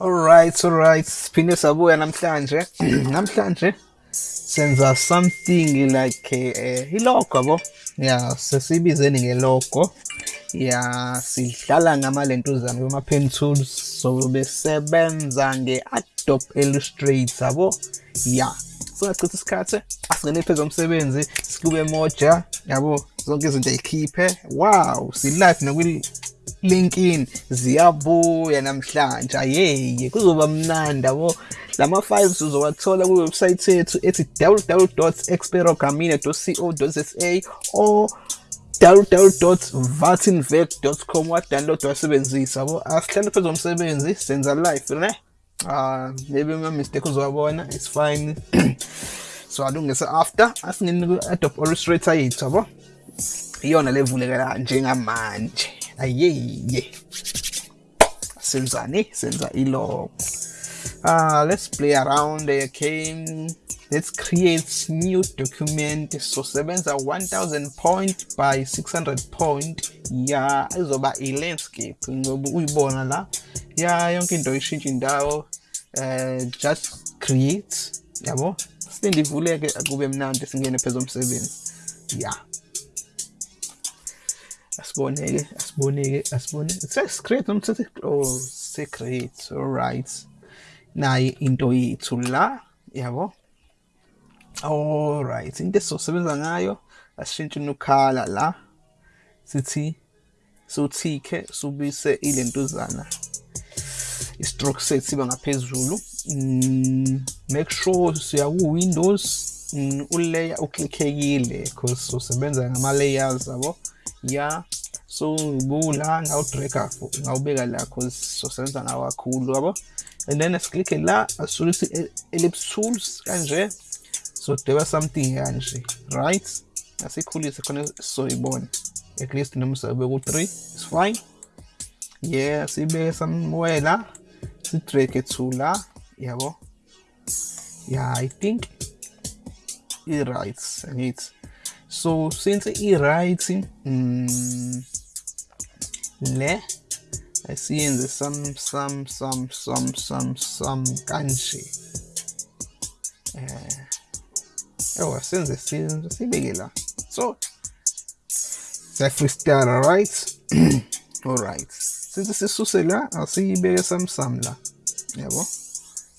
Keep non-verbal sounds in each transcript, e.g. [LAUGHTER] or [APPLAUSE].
Alright, alright. Siphinde sabuya namhlanje. [CLEARS THROAT] namhlanje senza something like eh ilogo yabo. Yeah, sesibizeni ngelogo. Yeah, sidlala ngamalentuzana kuma pen tools so besebenza nge-Adobe Illustrator yabo. Yeah. Singachitha isikhathi asingene phezulu umsebenzi sikube moja yabo zonke izinto ayikhiphe wow si live nakwi LinkedIn ziyabuya namhlanje. Ayeye kuzoba mnandi yabo. Lama files uzowathola ku website yethu ethi www.experogamine.co.za or www.vatinvec.com wa download wasebenzisa yabo. Asihlale phezulu umsebenzi senza live ne? Ah maybe uma mistake uzowabona it's fine. [CLEARS THROAT] So alungise after asingene ku Adobe Illustrator yethu yabo. Iyona levulekela njengamanje. Ayeye senzani senza ilogo uh let's play around okay let's create new document. So sebenza 1000 point by 600 point. Ya izoba i-landscape ngoba uyibona la. Ya yonke into ishintsha indawo. Uh just create. Yabo? Silinde ivuleke akube mnandi singene phezulu umsebenzi ya. Asiboneke asiboneke asibone sesicreate sethi oh secret alright. Nayi into yethu la yabo. Alright into esizosebenza ngayo. Asishintshe ukhala la. Sithi sothike subise ilentuzana. I-stroke set siba ngaphezulu. Mm, make sure siya ku windows. Mm, ulayer uklikhekile because sosebenza ngama layers yabo. Ya so bula ngawudraga ngawubeka la cause sosebenza ngawo kakhulu yabo? And then asiklikhe la asisuke ellipse tools kanje so deba something kanje right? Asikhulise khona soyibona at least noma sabe ku 3 is fine. Yeah sibe somewhere la si drag to la yabo? Yeah i think it right angithi so since i-right mm, le asiyenze some some some some some some kanje eh. Ewa senze sibeke la so sa freestyle right? [CLEARS THROAT] All right. Since sisuse la? Asiyibeke some la. Yabo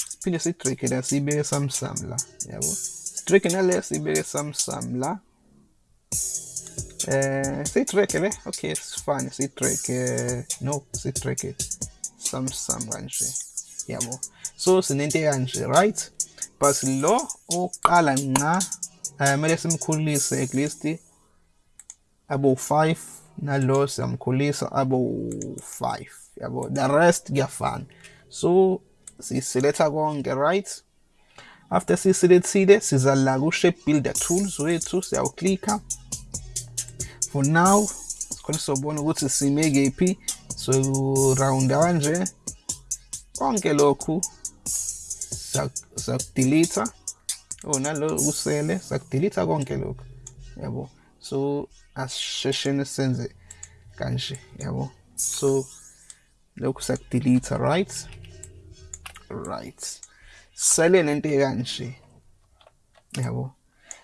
siphinde sidrake la. Siyibeke some la. Yabo sidrake nale some some la Uh, say track eh? Okay, it's fine. Say track. Uh, no, say track it. Some some kanje. Yabo. So sinente kanje, right? But lo oqala nqa kumele simkhulise at least abo 5 nalo siyamkhulisa abo 5 yabo the rest kuyafana so siselecta konke right after siselethile siza la ku shape builder tools wethu siyawuklika for now. Sikhona sobona ukuthi sime kephi so round kanje konke lokhu sakudelete oh nalo kusele sakudelete konke lokhu. Yabo? So asisheshene senze kanje yabo? So lokhu sakudelete right? Right. Sele nento kanje yabo?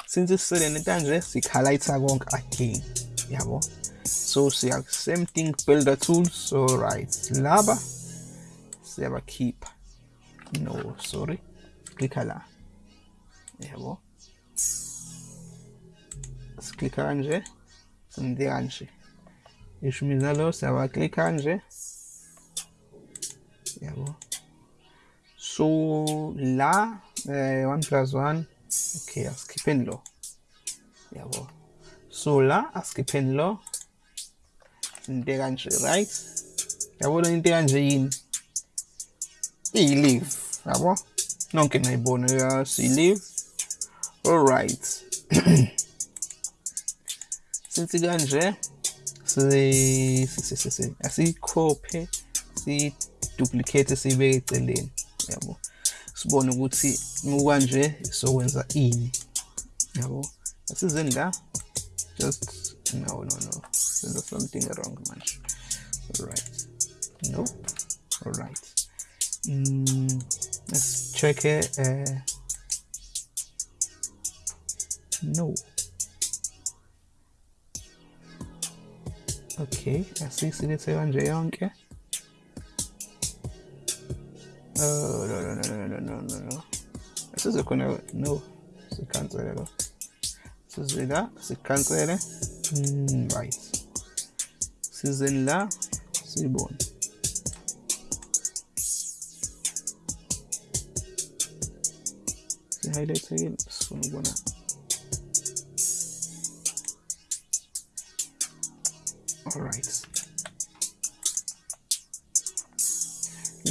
Since sele nento kanje sikhalighta konke again yabo so siya uh, same thing builder tools so right laba siyaba keep no sorry klikha la. Yabo siklikha kanje senze kanje isho mina lo siyaba klikha kanje yabo so la eh, 1 plus 1 okay asikhipheni lo yabo so la asikhipheni lo. Into kanje right? Yabona into kanje yini? Iyi-leave yabo nonke nayibona ya si-leave alright. [CLEARS THROAT] Since kanje asiyikhophe si-duplicate siyibeke eceleni yabo sibone ukuthi mukanje sokwenza ini yabo asizeni la just no no no. There's something wrong man. All right nope. All right mm, let's check it uh, no. Okay asisilethe kanje yonke oh no no no no no no no asize khona no. Sikhansele lo size la sikhansele mm, right sizeni la siyibone si-highlightekile sifuna ukubona alright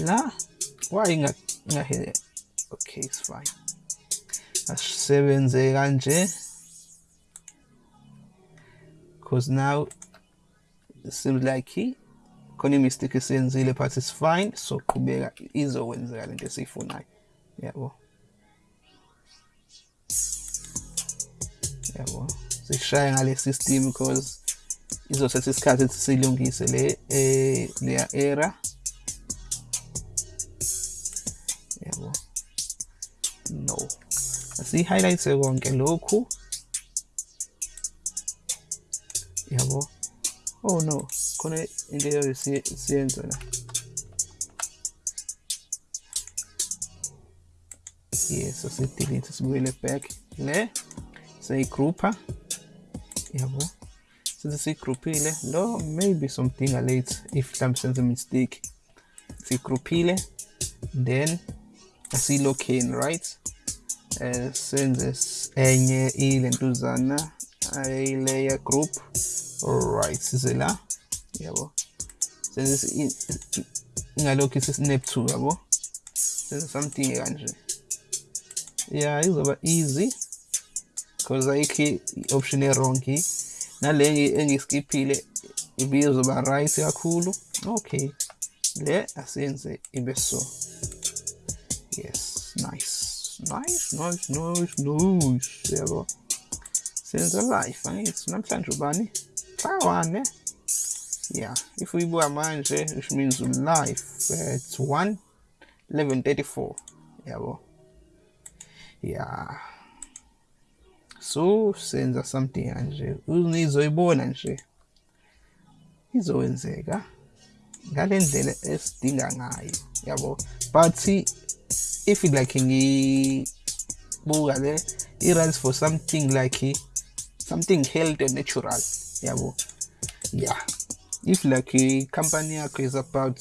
la? Why ngahe okay it's fine. Asisebenze kanje because now it seems like he khona imistake esiyenzile but it's fine. So qhubeka izokwenzeka lento esiyifunayo. Yabo. Yabo. Sishaya ngale system because izothatha isikhathi ukuthi silungise le eh leya error yabo. No. Asi-highlight konke lokhu. Yabo oh no. khona into eyo siyenza la yes asidelete sibuyele back le siyigroupa yabo since siyigrouphile lo maybe something a late if mhlawumbe senze mistake. Siyigrouphile then asilokheni right? Eh senze enye ilentuzana ayilayer group alright size la yabo. Senze ingalokhu isi-snap to yabo. Senze something kanje yeah izoba easy. Because ayikho i-option e-wrong nale engiskiphile ibizoba right kakhulu okay. Le asiyenze ibe so. Yes nice. Nice nice nice nice yabo. Senza life angithi namhlanje ubani hlawane yeah if we uyibuka manje which means live at 1 1134 yabo yeah so senza something kanje unizoyibona nje izowenzeka ngale ndlela esidinga ngayo yabo but if you like ngibuka le i-runs for something like something healthy and natural. Yabo yeah. If like i-company yakho is about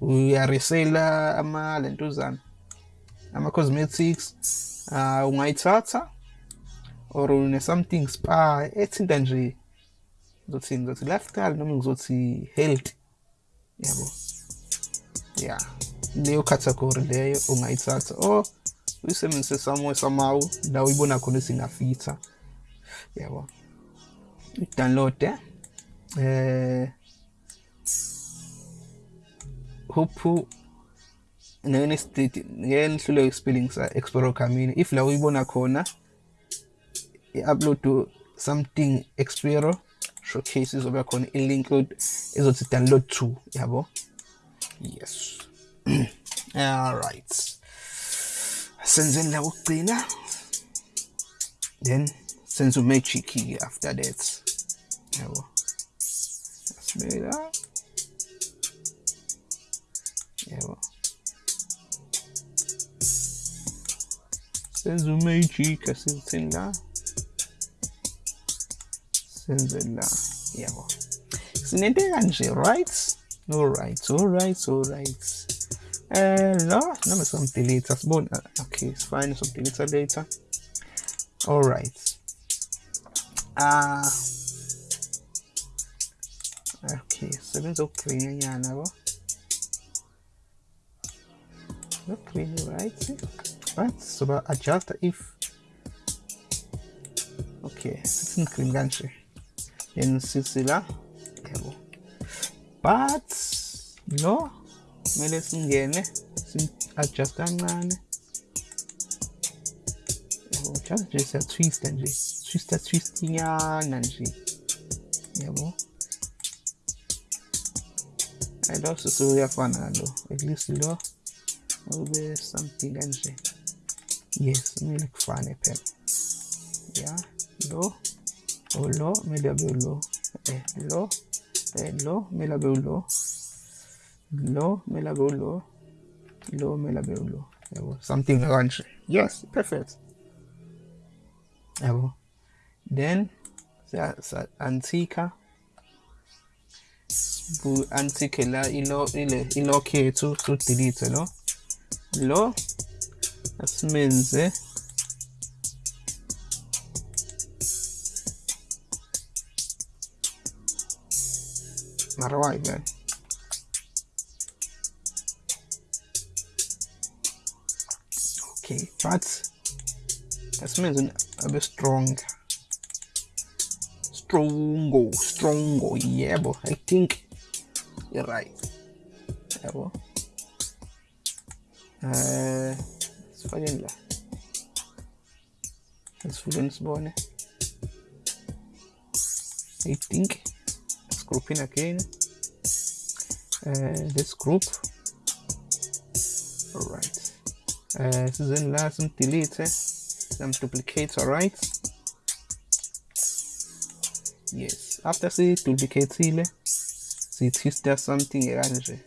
uyaresela ama lentuzana ama-cosmetics uh, ungayithatha or une something spa ethinta nje. Ngizothi ngizothi lifestyle noma ngizothi health yabo yeah. Leyo category leyo ungayithatha or uyisebenzise somewhere somehow la uyibona khona singafitha yabo. I-download eh. Hope ngene state ngene hlule spelling sa explorer camini if la uyibona khona i-upload to something explorer showcase izoba khona i-link ezothi download to yabo? Yes. [CLEARS THROAT] All right. Senzeni la ukugcina. Then umagic ke after that. Yabo asibeke la yabo senze umagic asithini la senze la yabo sinento kanje right? Alright alright alright uh no noma some delete asibona okay it's fine some delete later. Alright ah. Okay sebenza ukugreen nyana yabo green right? Right so ba adjust if okay sithi green kanje then sithi la yabo but no kumele singene si-adjust kancane nje siyatwista nje twista twistinyana nje yabo hayi lo sisi uyafana nalo at least lo ube something kanje yes kumele kufane phela ya lo? Ulo kumele abe ulo eh lo? Eh lo? Kumele abe ulo lo? Kumele abe ulo lo? Kumele abe ulo yabo something kanje yes perfect yabo then sa antika. Bu antique la ilo ile ilock yethu to delete lo lo asimenze. Mara why man okay but asimenze abe strong strong. Strongo strongo. But i think you're right. Yebo eh sifakeni la asivuleni sibone i think let's group in again. Uh, this group. All right. Uh, sizeni la simdelete simduplicate all right yes. After siyiduplicateile siyithista something kanje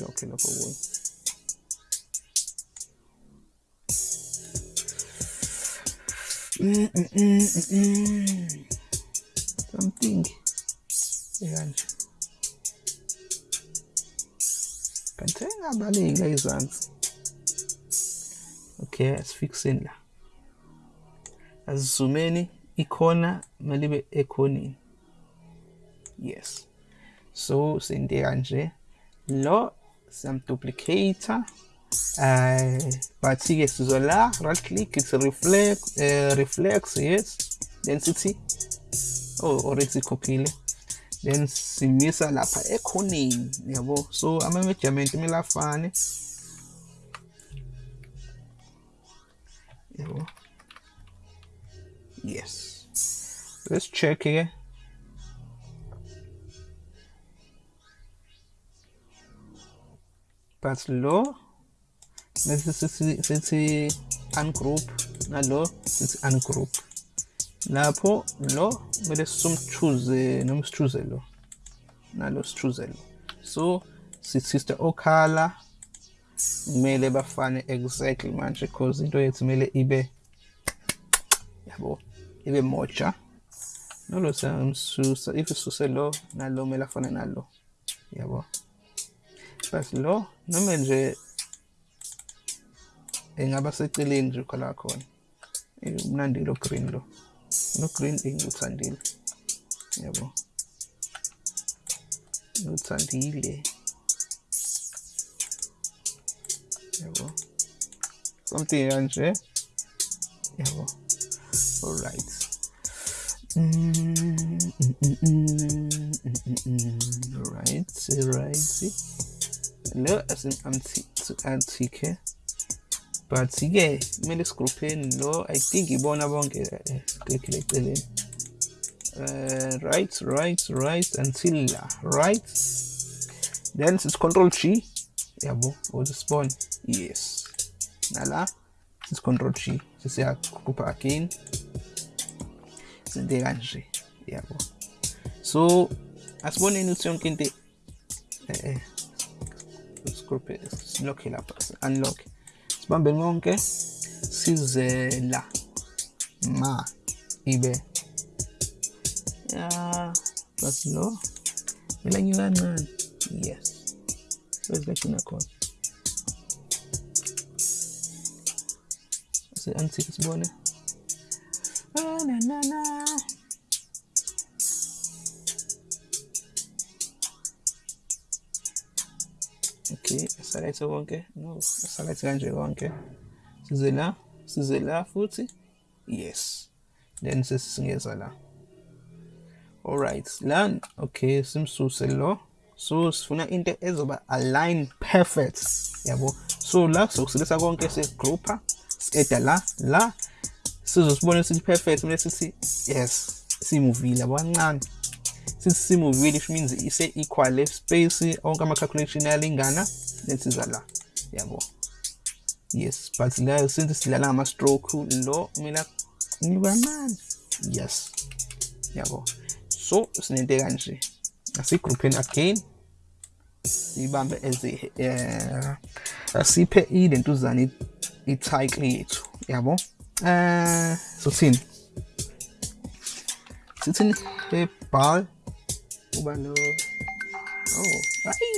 lokho lokho kuyo Mm, mm, mm, something. Ekanje kanti engabaleki la izansi okay asifixeni la. Asizumeni ikhona kumele ibe ekhoneni. Yes. So sente kanje. Lo siyamduplicate uh, but ke sizola right click it's reflect uh, reflex yes. Then sithi oh already sikhophile then simisa lapha ekhoneni yabo. So ama measurement kumele afane. Yabo yes. Let's check here. But lo bese sithi ungroup nalo sithi ungroup lapho lo kumele somchoose noma sichoose lo nalo sichoose lo so sithi okhala kumele bafane exactly manje because into yethu kumele ibe yabo ibe moja nalo siyamsusa if isuse lo nalo kumele afane nalo yabo. But lo noma nje engaba seceleni nje khala khona umnandi lo green lo no green enguthandile yabo. Nguthandile something kanje yabo all right Mm, mm, mm, mm, mm, mm. Right, right. Lo asim anti antike. But ke kumele sigroupheni lo I think ibona bonke eh, click le eceleni. Uh, right, right, right until right. Then it's control G. Yabo, or spawn. Yes. ala es control G o sea ocupa aquí de ganji diabo so as buena ilusión que te eh, disculpe desbloque la unlock. Spam belmon que si se la ma. Y b. Ah pues no me la ayudan yes. So es de una cosa sezigagcina khona si-antique sibone Ah, na, na, na. okay salethe konke no salethe kanje konke size la size la futhi yes. Then sesingeza la alright la okay simsuse lo. So sifuna into ezoba align perfect. Yabo. So la sokusilisa konke segrouper si-eda la la. Sizosibona sithi perfect mele sithi yes simuvile yabo kancane sithi simuvile which means ise-equal le space onke ama-calculation ayalingana lensiza la. Yabo. Yes but la since sidlala ngama-stroke lo kumele kancane. Yes. Yabo. So sinento kanje. Asigroupheni again. Siyibambe as uh, asiphe ilentuzana i-title yethu yabo eh so thini sithini herbal uba no oh. Hayi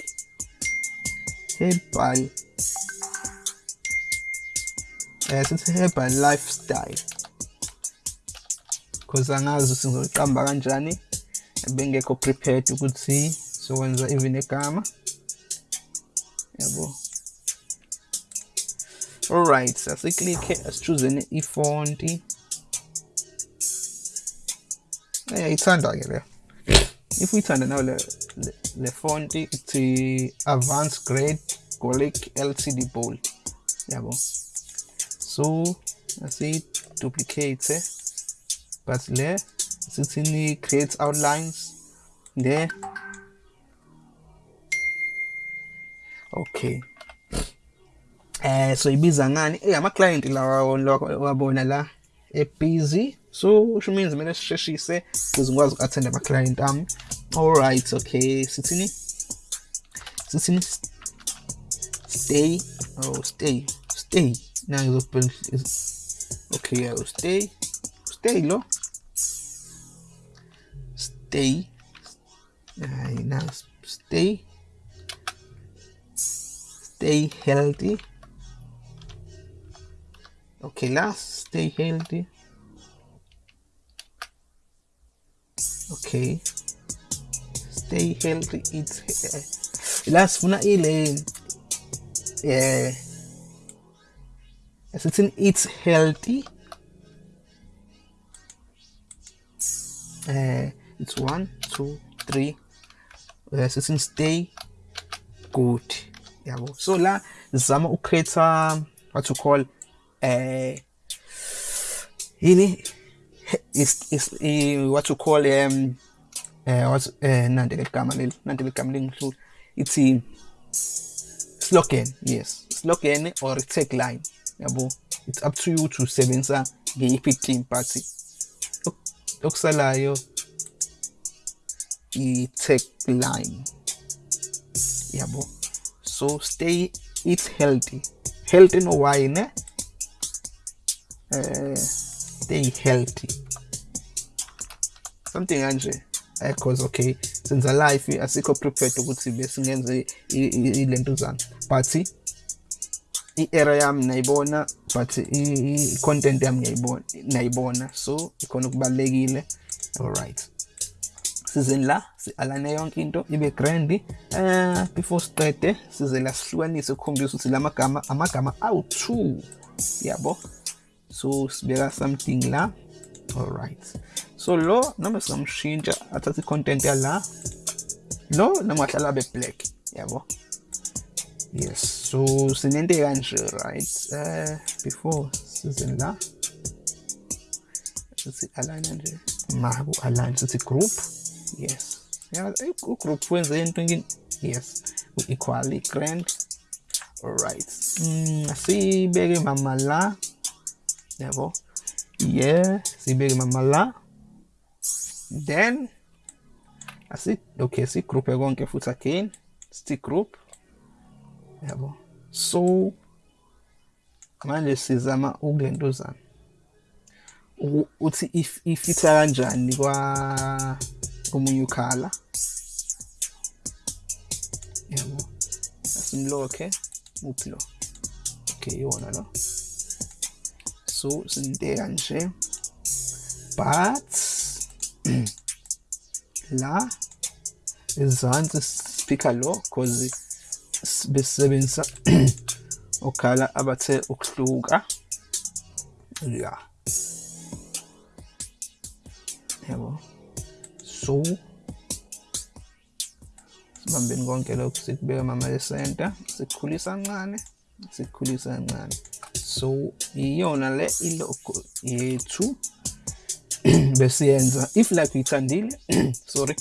herbal eh sithi herbal lifestyle. Because angazi sizoqamba kanjani? Bengekho prepared ukuthi sokwenza even egama. Yabo alright So click. Let's choose asiklikhe asichuzeni ifonti eyayithanda-ke le if uyithanda nawe le, le, le fonti ithi advanced grade golic lcd bold yabo so asiyiduplicate eh? but le sithini create outlines there okay eh so ibiza ngani? Eh ama client lawa wabona la ebusy. So which means kumele sisheshise ukuze ngikwazi uku-attend ama-client ami. Alright okay. Sithini? Sithini? Stay. Oh stay. Stay. Ngizobhela okay yeah, stay. Stay lo. Stay. Na stay. Stay healthy okay last stay healthy okay. Stay healthy eat uh, la sifuna ile eh sithi eat healthy. Uh, it's one two three. Uh, sithi stay good yabo so la zama ucreate what you call eh yini is is uh, what you call um uh, what uh, nandi ligama leli nandi ligama lingihlula ithi slogan yes. Slogan or tagline yabo? It's up to you to sebenzisa ngeyiphi team but okusalayo i-tagline yabo? So stay eat healthy. Healthy no why ne uh, stay healthy. something kanje. Because okay senza life asikho prepared ukuthi besingenze ilentuzana but i-era yami nayibona but i-content yami ngiyayibona nayibona. So ikhona okubalekile alright sizeni la? Si-alane yonke into ibe grand. Uh, before siqede size la sihlukanise ukukhombisa ukuthi la magama amagama awu-two. Yabo? So sibeka something la. Alright so lo noma singamshintsha athathe i-content yala lo noma ahlala abe black yabo? Yes so sinento kanje right? Uh, before sizeni la sithi align nje maku align sithi group. Yes. Yeah ugroup wenze into yes equally grand. Alright mm, sibeke mama la yabo yeah sibeke mama la. Then asi okay si group konke futhi again. Sithi group. Yabo so manje sizama ukulentuzana uthi if ifitha kanjani kwa komunye ukhala yabo asimlokhe uphi lo okay? Iwona lo so sinte kanje but [CLEARS THROAT] la ezansi speaker lo cause besebenzisa [CLEARS THROAT] okhala abathe ukuhluka. Ya. Yabo so sibambeni konke lokhu sikubeka mama esenta sikukhulisa kancane sikukhulisa kancane. So iyona le ilogo yethu. [CLEARS THROAT] Besiyenza if like uyithandile [CLEARS THROAT] sorry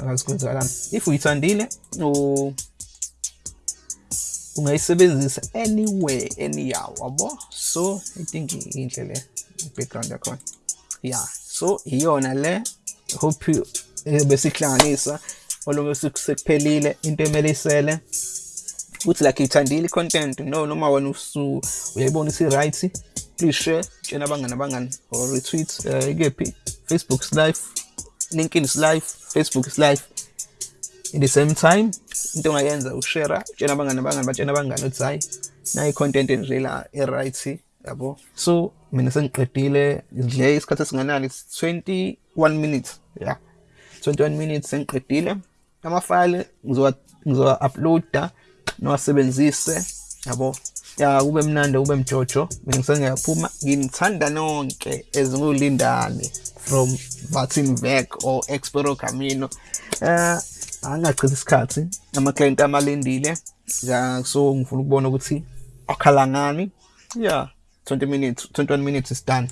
akazikwenzakani if uyithandile ungayisebenzisa anywhere anyhow wabo so i think inhle le background yakhona. Yeah so iyona le hope eh, besihlanganisa olobe sekuphelile into emele isele ukuthi like ithandile i-content no noma wena usu uyayibona isi-right please share tshena abangani abangani or retweet uh, ikephi? Facebook is live linkedin is live facebook is live in the same time into ongayenza ushare utshena abangani abangani batshena abangani ukuthi hayi nayi i-content nje la e-right yabo. So mina sengiqedile ndle isikhathi esinganani it's 21 minutes yeah 21 minutes sengiqedile. Amafayile ngizowa ngizowa-uploada. Niwasebenzise yabo? Ya kube mnandi kube mjojo. Mina ngisengiyaphuma nginithanda nonke ezingulindane from Martin Vec or Expero Camino. Eh angachithi isikhathi ama-client amalindile ya so ngifuna ukubona ukuthi akhala ngani. Yeah 20 minutes 21 minutes is done.